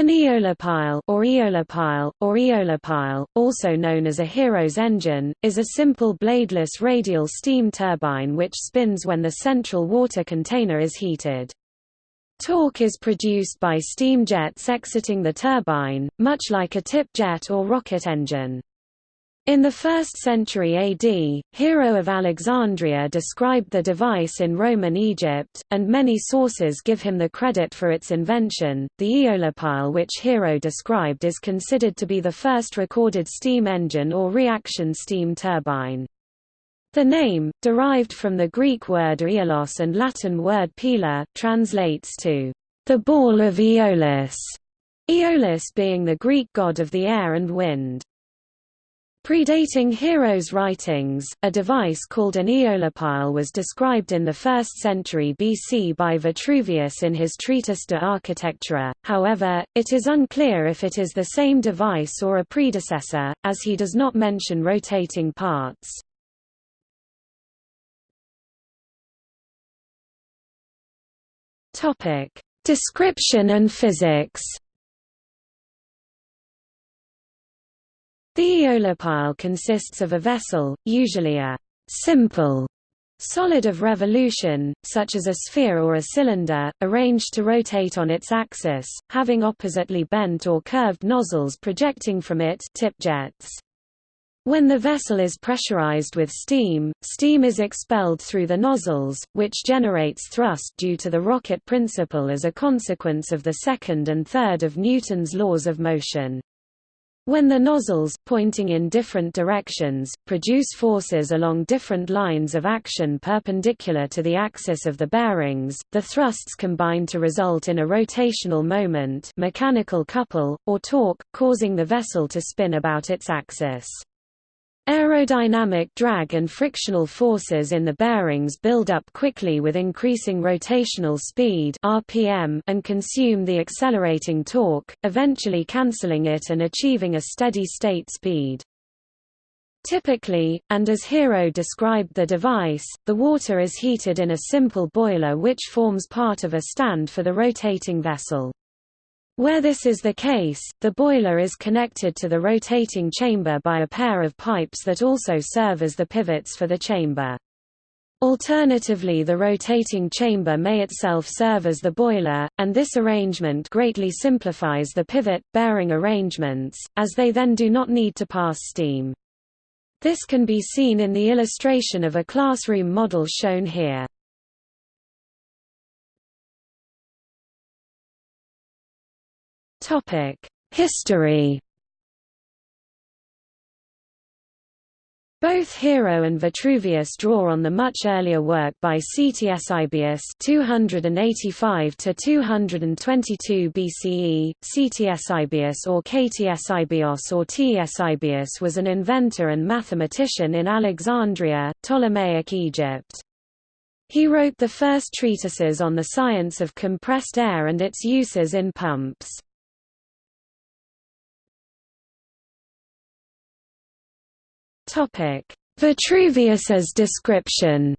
An eolipile or eolipile, or eolipile, also known as a Hero's engine, is a simple bladeless radial steam turbine which spins when the central water container is heated. Torque is produced by steam jets exiting the turbine, much like a tip jet or rocket engine. In the 1st century AD, Hero of Alexandria described the device in Roman Egypt, and many sources give him the credit for its invention. The eolipile which Hero described is considered to be the first recorded steam engine or reaction steam turbine. The name, derived from the Greek word aeolos and Latin word pila, translates to the ball of Aeolus, Aeolus being the Greek god of the air and wind. Predating Hero's writings, a device called an eolipile was described in the 1st century BC by Vitruvius in his Treatise de Architectura, however, it is unclear if it is the same device or a predecessor, as he does not mention rotating parts. Description and physics The eolipile consists of a vessel, usually a simple solid of revolution, such as a sphere or a cylinder, arranged to rotate on its axis, having oppositely bent or curved nozzles projecting from it tip jets. When the vessel is pressurized with steam, steam is expelled through the nozzles, which generates thrust due to the rocket principle as a consequence of the second and third of Newton's laws of motion. When the nozzles, pointing in different directions, produce forces along different lines of action perpendicular to the axis of the bearings, the thrusts combine to result in a rotational moment mechanical couple, or torque, causing the vessel to spin about its axis. Aerodynamic drag and frictional forces in the bearings build up quickly with increasing rotational speed RPM and consume the accelerating torque, eventually cancelling it and achieving a steady-state speed. Typically, and as Hero described the device, the water is heated in a simple boiler which forms part of a stand for the rotating vessel. Where this is the case, the boiler is connected to the rotating chamber by a pair of pipes that also serve as the pivots for the chamber. Alternatively the rotating chamber may itself serve as the boiler, and this arrangement greatly simplifies the pivot-bearing arrangements, as they then do not need to pass steam. This can be seen in the illustration of a classroom model shown here. History Both Hero and Vitruvius draw on the much earlier work by Ctesibius 285 to 222 BCE. Ctesibius or Ktesibios or Ctesibius was an inventor and mathematician in Alexandria, Ptolemaic Egypt. He wrote the first treatises on the science of compressed air and its uses in pumps. Vitruvius's description.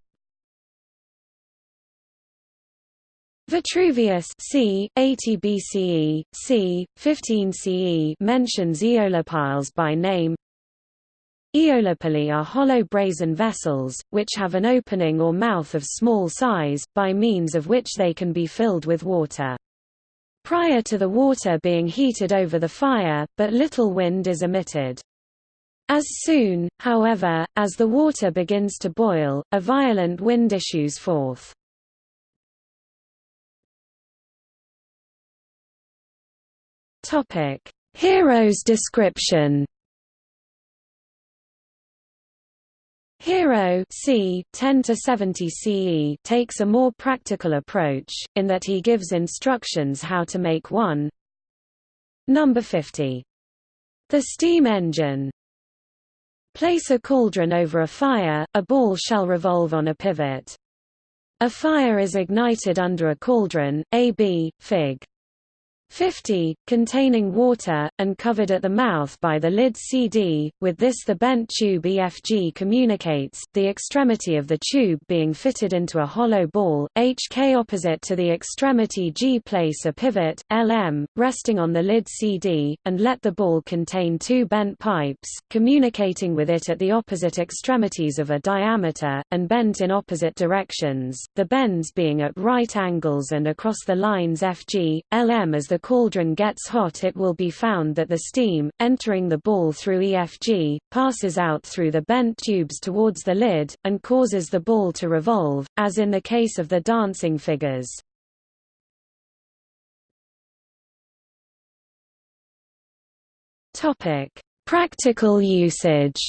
Vitruvius c. 80 BCE, c. 15 CE mentions eolipiles by name. Eolipili are hollow brazen vessels, which have an opening or mouth of small size, by means of which they can be filled with water. Prior to the water being heated over the fire, but little wind is emitted. As soon, however, as the water begins to boil, a violent wind issues forth. Hero's description Hero c. 10 to 70 CE takes a more practical approach, in that he gives instructions how to make one. Number 50. The steam engine Place a cauldron over a fire, a ball shall revolve on a pivot. A fire is ignited under a cauldron, AB, Fig. 50, containing water, and covered at the mouth by the lid CD. With this the bent tube EFG communicates, the extremity of the tube being fitted into a hollow ball, HK opposite to the extremity G. Place a pivot, LM, resting on the lid CD, and let the ball contain two bent pipes, communicating with it at the opposite extremities of a diameter, and bent in opposite directions, the bends being at right angles and across the lines FG, LM as the cauldron gets hot it will be found that the steam, entering the ball through EFG, passes out through the bent tubes towards the lid, and causes the ball to revolve, as in the case of the dancing figures. Practical usage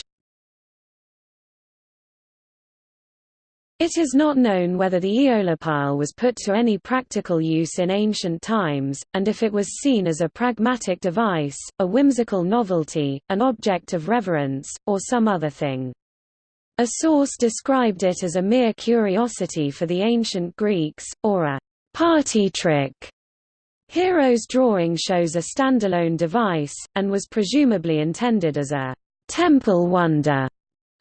It is not known whether the eolipile was put to any practical use in ancient times, and if it was seen as a pragmatic device, a whimsical novelty, an object of reverence, or some other thing. A source described it as a mere curiosity for the ancient Greeks, or a party trick. Hero's drawing shows a standalone device, and was presumably intended as a temple wonder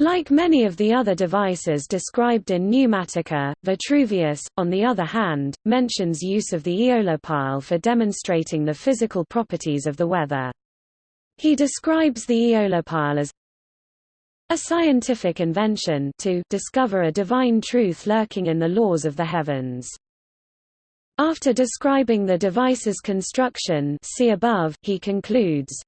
like many of the other devices described in Pneumatica, Vitruvius, on the other hand, mentions use of the eolipile for demonstrating the physical properties of the weather. He describes the eolipile as a scientific invention to discover a divine truth lurking in the laws of the heavens. After describing the device's construction see above, he concludes,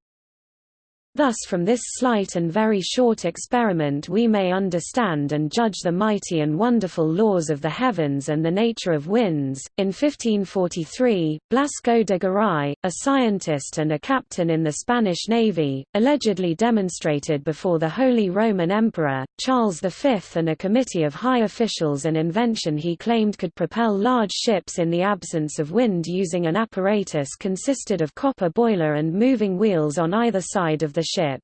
Thus from this slight and very short experiment we may understand and judge the mighty and wonderful laws of the heavens and the nature of winds. In 1543, Blasco de Garay, a scientist and a captain in the Spanish Navy, allegedly demonstrated before the Holy Roman Emperor, Charles V and a committee of high officials an invention he claimed could propel large ships in the absence of wind using an apparatus consisted of copper boiler and moving wheels on either side of the ship.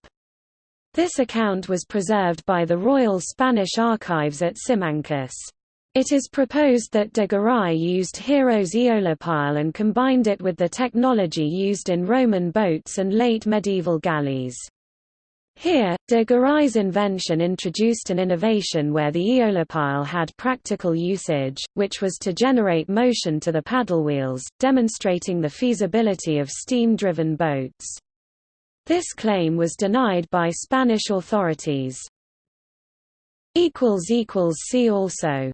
This account was preserved by the Royal Spanish Archives at Simancas. It is proposed that de Garay used Hero's eolipile and combined it with the technology used in Roman boats and late medieval galleys. Here, de Garay's invention introduced an innovation where the eolipile had practical usage, which was to generate motion to the paddle wheels, demonstrating the feasibility of steam-driven boats. This claim was denied by Spanish authorities. See also